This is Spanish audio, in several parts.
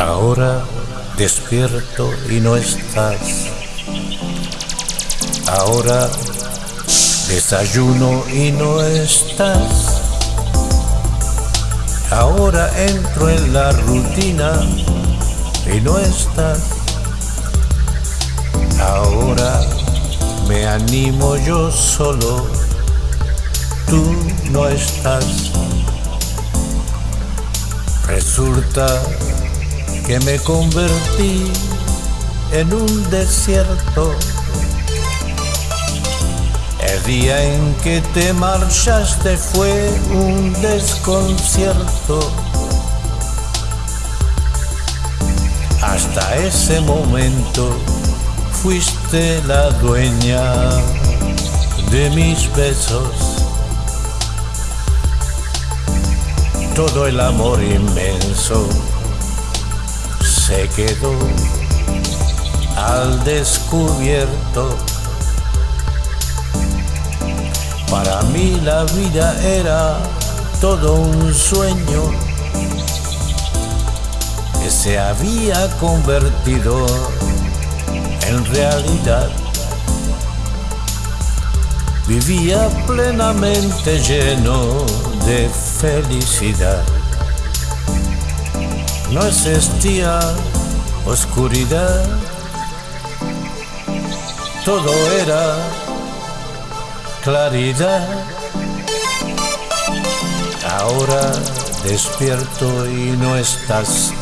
Ahora despierto y no estás. Ahora desayuno y no estás. Ahora entro en la rutina y no estás. Ahora me animo yo solo, tú no estás. Resulta que me convertí en un desierto. El día en que te marchaste fue un desconcierto. Hasta ese momento fuiste la dueña de mis besos. Todo el amor inmenso se quedó al descubierto. Para mí la vida era todo un sueño que se había convertido en realidad. Vivía plenamente lleno de felicidad no existía oscuridad, todo era claridad. Ahora despierto y no estás.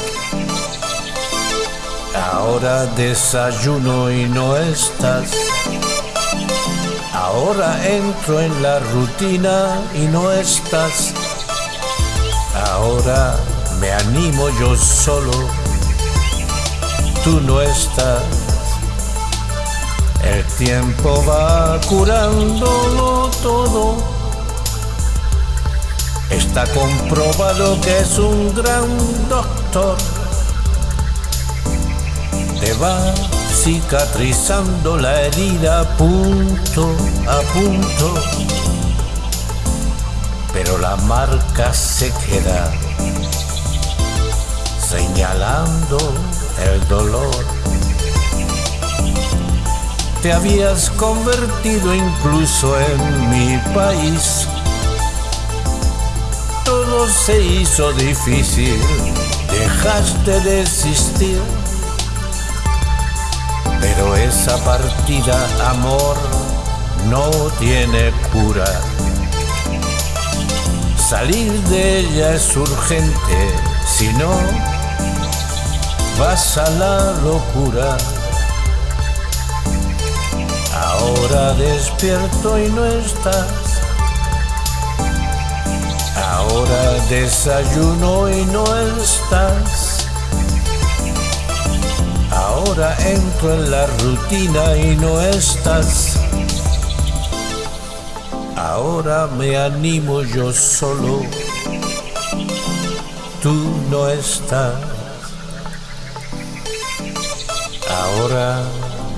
Ahora desayuno y no estás. Ahora entro en la rutina y no estás. Ahora me animo yo solo, tú no estás. El tiempo va curándolo todo. Está comprobado que es un gran doctor. Te va cicatrizando la herida punto a punto. Pero la marca se queda el dolor. Te habías convertido incluso en mi país. Todo se hizo difícil, dejaste de existir. Pero esa partida, amor, no tiene cura. Salir de ella es urgente, si no, vas a la locura. Ahora despierto y no estás. Ahora desayuno y no estás. Ahora entro en la rutina y no estás. Ahora me animo yo solo. Tú no estás. Ahora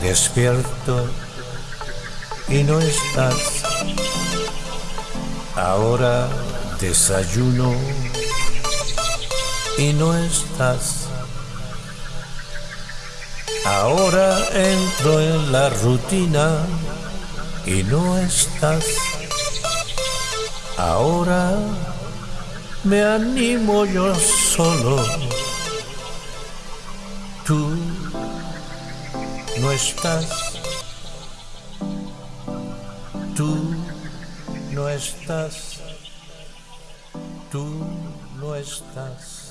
despierto y no estás. Ahora desayuno y no estás. Ahora entro en la rutina y no estás. Ahora me animo yo solo. Tú no estás. Tú no estás. Tú no estás.